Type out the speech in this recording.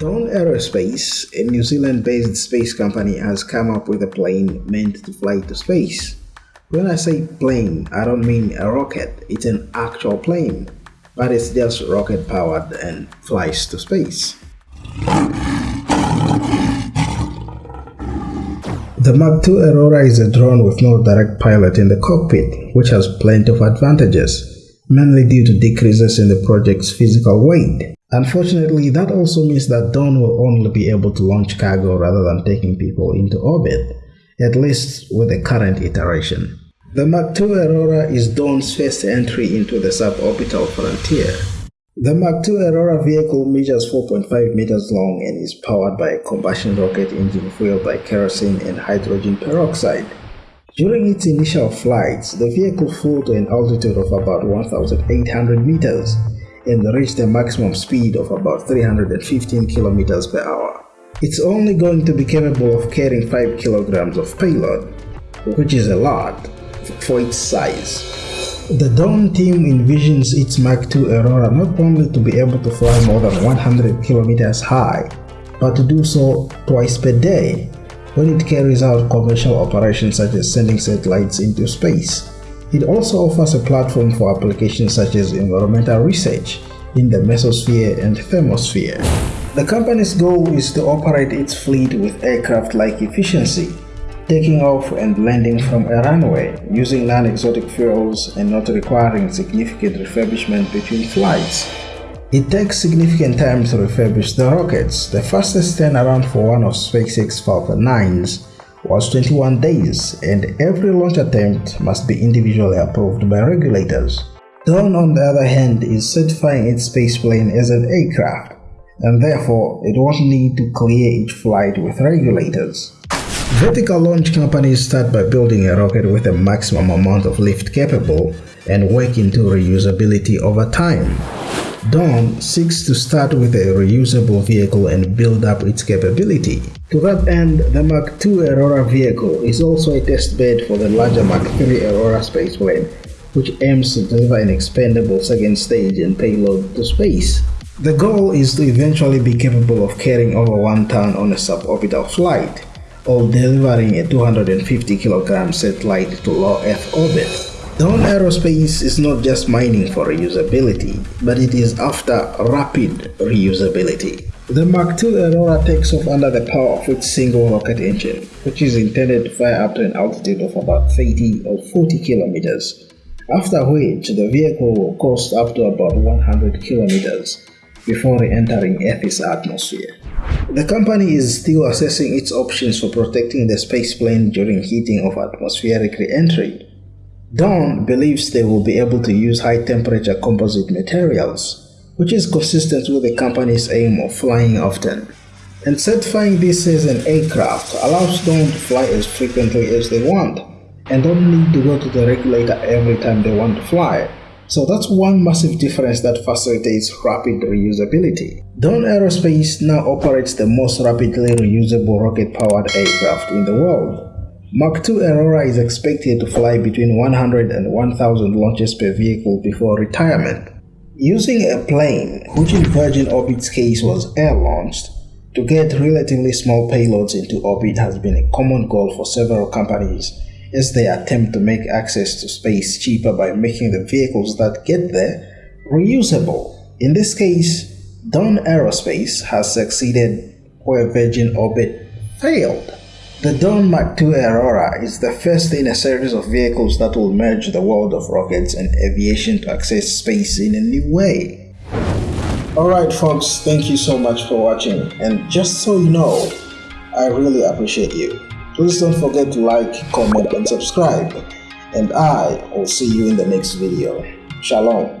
Dawn Aerospace, a New Zealand-based space company, has come up with a plane meant to fly to space. When I say plane, I don't mean a rocket, it's an actual plane, but it's just rocket powered and flies to space. The Mach 2 Aurora is a drone with no direct pilot in the cockpit, which has plenty of advantages, mainly due to decreases in the project's physical weight. Unfortunately, that also means that Dawn will only be able to launch cargo rather than taking people into orbit, at least with the current iteration. The Mach 2 Aurora is Dawn's first entry into the suborbital frontier. The Mach 2 Aurora vehicle measures 4.5 meters long and is powered by a combustion rocket engine fueled by kerosene and hydrogen peroxide. During its initial flights, the vehicle flew to an altitude of about 1,800 meters and reached a maximum speed of about 315 kilometers per hour. It's only going to be capable of carrying 5 kilograms of payload, which is a lot, for its size. The Dawn team envisions its Mach 2 Aurora not only to be able to fly more than 100 kilometers high, but to do so twice per day when it carries out commercial operations such as sending satellites into space. It also offers a platform for applications such as environmental research in the mesosphere and thermosphere. The company's goal is to operate its fleet with aircraft-like efficiency taking off and landing from a runway using non-exotic fuels and not requiring significant refurbishment between flights. It takes significant time to refurbish the rockets. The fastest turnaround for one of SpaceX Falcon 9s was 21 days and every launch attempt must be individually approved by regulators. Dawn on the other hand is certifying its spaceplane as an aircraft and therefore it won't need to clear each flight with regulators. Vertical launch companies start by building a rocket with a maximum amount of lift capable and work into reusability over time. Dawn seeks to start with a reusable vehicle and build up its capability. To that end, the Mach 2 Aurora vehicle is also a testbed for the larger Mach 3 Aurora spaceplane, which aims to deliver an expendable second stage and payload to space. The goal is to eventually be capable of carrying over one ton on a suborbital flight or delivering a 250 kg satellite to low Earth orbit. Dawn Aerospace is not just mining for reusability, but it is after rapid reusability. The Mach 2 Aurora takes off under the power of its single rocket engine, which is intended to fly up to an altitude of about 30 or 40 kilometers, after which the vehicle will coast up to about 100 kilometers before re-entering Earth's atmosphere. The company is still assessing its options for protecting the spaceplane during heating of atmospheric re-entry. Dawn believes they will be able to use high-temperature composite materials, which is consistent with the company's aim of flying often. And certifying this as an aircraft allows Dawn to fly as frequently as they want, and don't need to go to the regulator every time they want to fly. So that's one massive difference that facilitates rapid reusability. Dawn Aerospace now operates the most rapidly reusable rocket-powered aircraft in the world. Mach 2 Aurora is expected to fly between 100 and 1000 launches per vehicle before retirement. Using a plane, which in Virgin Orbit's case was air-launched, to get relatively small payloads into orbit has been a common goal for several companies as they attempt to make access to space cheaper by making the vehicles that get there reusable. In this case, Dawn Aerospace has succeeded where Virgin Orbit failed. The Dawn Mach 2 Aurora is the first in a series of vehicles that will merge the world of rockets and aviation to access space in a new way. Alright folks, thank you so much for watching and just so you know, I really appreciate you. Please don't forget to like, comment and subscribe. And I will see you in the next video. Shalom.